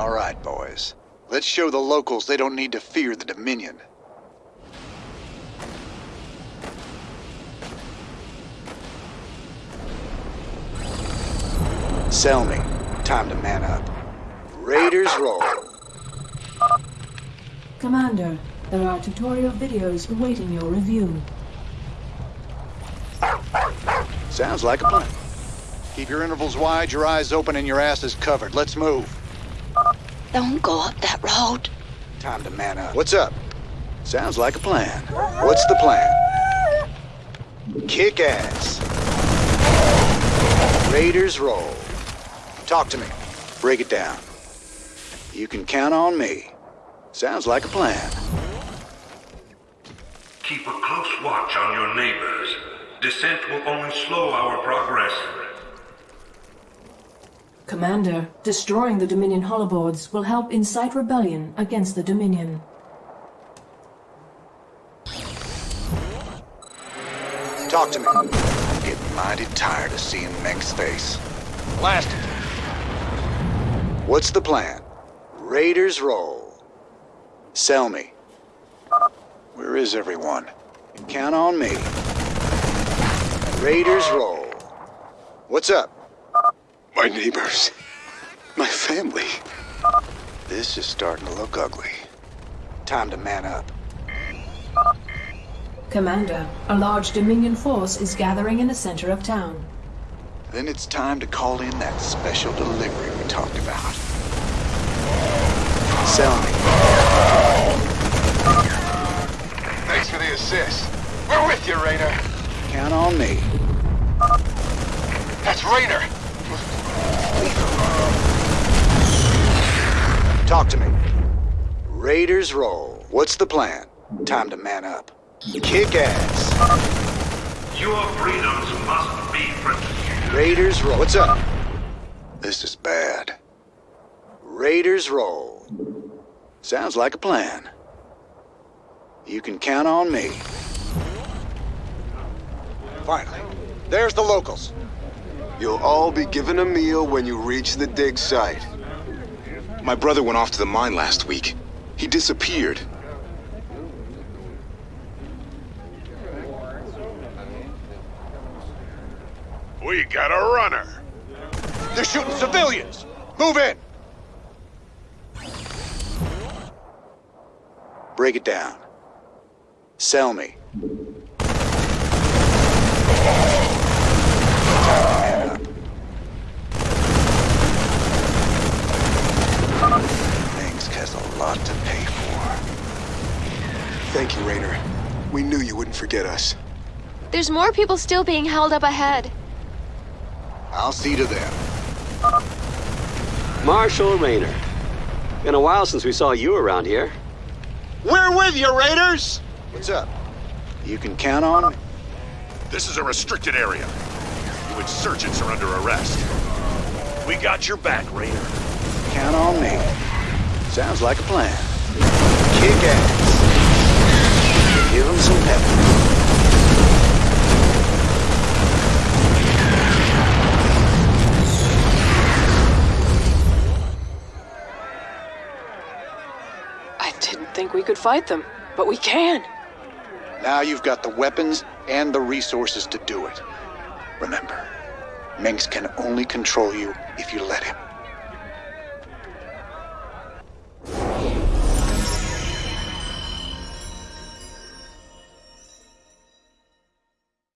All right, boys. Let's show the locals they don't need to fear the Dominion. Sell me. Time to man up. Raiders roll. Commander, there are tutorial videos awaiting your review. Sounds like a plan. Keep your intervals wide, your eyes open, and your asses covered. Let's move. Don't go up that road. Time to man up. What's up? Sounds like a plan. What's the plan? Kick ass. Raiders roll. Talk to me. Break it down. You can count on me. Sounds like a plan. Keep a close watch on your neighbors. Dissent will only slow our progress. Commander, destroying the Dominion holoboards will help incite rebellion against the Dominion. Talk to me. I'm getting mighty tired of seeing Mengsk's face. Blast it. What's the plan? Raiders roll. Sell me. Where is everyone? You count on me. Raiders roll. What's up? My neighbors. My family. This is starting to look ugly. Time to man up. Commander, a large Dominion force is gathering in the center of town. Then it's time to call in that special delivery we talked about. Sell me. Thanks for the assist. We're with you, Raynor. Count on me. That's Raynor. Talk to me. Raiders roll. What's the plan? Time to man up. Kick ass. Your freedoms must be protected. Raiders roll. What's up? This is bad. Raiders roll. Sounds like a plan. You can count on me. Finally. There's the locals. You'll all be given a meal when you reach the dig site. My brother went off to the mine last week. He disappeared. We got a runner. They're shooting civilians! Move in! Break it down. Sell me. Man up. Things has a lot to pay for. Thank you, Raynor. We knew you wouldn't forget us. There's more people still being held up ahead. I'll see to them. Marshal Raynor. Been a while since we saw you around here. We're with you, Raiders! What's up? You can count on me. This is a restricted area. You insurgents are under arrest. We got your back, Raynor. Count on me. Sounds like a plan. Kick ass. Give them some pep. I didn't think we could fight them, but we can. Now you've got the weapons and the resources to do it. Remember, Mengsk can only control you if you let him.